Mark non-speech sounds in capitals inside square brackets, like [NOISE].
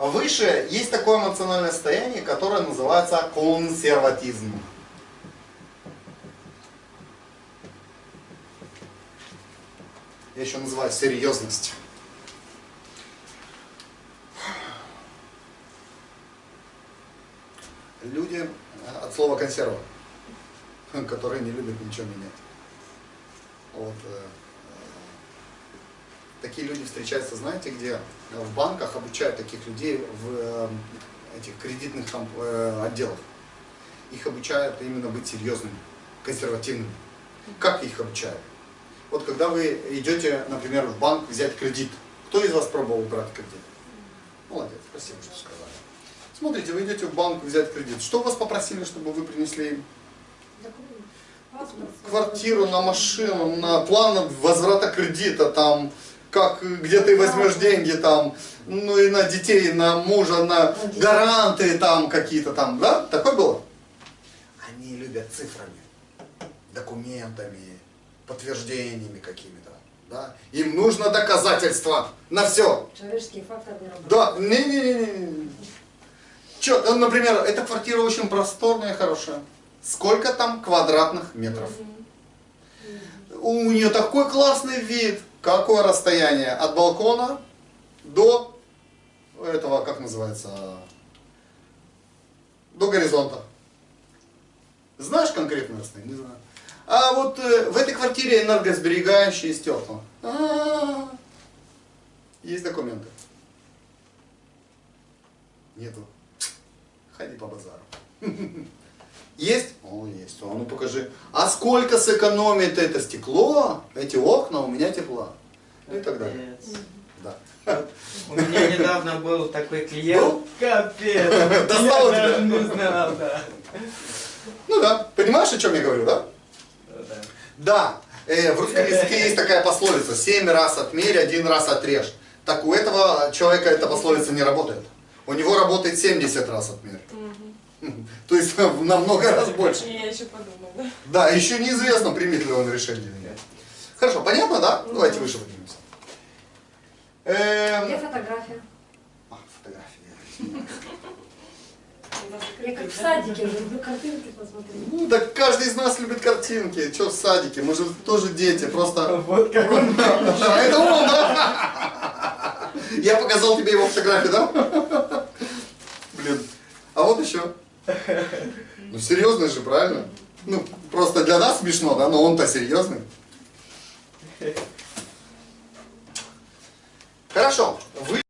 Выше есть такое эмоциональное состояние, которое называется консерватизм. Я еще называю серьезность. Люди э, от слова консерва, [LAUGHS] которые не любят ничего менять. Вот, э, такие люди встречаются, знаете, где? В банках обучают таких людей в э, этих кредитных там, э, отделах. Их обучают именно быть серьезными, консервативными. Как их обучают? Вот когда вы идете, например, в банк взять кредит, кто из вас пробовал брать кредит? Молодец, спасибо, что сказали. Смотрите, вы идете в банк взять кредит. Что вас попросили, чтобы вы принесли им? Квартиру, на машину, на план возврата кредита, там, как, где ты возьмешь деньги, там, ну и на детей, на мужа, на гаранты там какие-то там, да? Такое было? Они любят цифрами, документами, подтверждениями какими-то. Да? Им нужно доказательства на все. Человеческий фактор не работает. Да, не-не-не. Че, ну, например, эта квартира очень просторная, хорошая. Сколько там квадратных метров? У нее такой классный вид. Какое расстояние от балкона до этого, как называется, до горизонта? Знаешь конкретное расстояние? Не знаю. А вот э, в этой квартире энергосберегающие стекла. А -а -а. Есть документы? Нету. Ходи по базару. [LAUGHS] Есть? О, есть. О, ну покажи. А сколько сэкономит это стекло, эти окна, у меня тепла. Ну и так далее. Да. У меня недавно был такой клиент. Был? Капец. [LAUGHS] Достал Я тебя? даже не знал, да. Ну да. Понимаешь, о чем я говорю, да? Да. Да. Э, в русском языке есть такая пословица. Семь раз отмерь, один раз отрежь. Так у этого человека эта пословица не работает. У него работает 70 раз отмерь. [LAUGHS] То есть на много раз больше. Я еще подумала, да? Да, еще неизвестно, примет ли он решение или нет. Хорошо, понятно, да? Давайте выше поднимемся. Где Эм, фотография? а, фотографии. Я как в садике, люблю картинки посмотреть. Ну, так каждый из нас любит картинки. Че в садике? Мы же тоже дети, просто... Вот как он. А, это он, да? Я показал тебе его фотографию, да? Блин. А вот еще. Ну, серьезный же, правильно? Ну, просто для нас смешно, да? Но он-то серьезный. Хорошо. Вы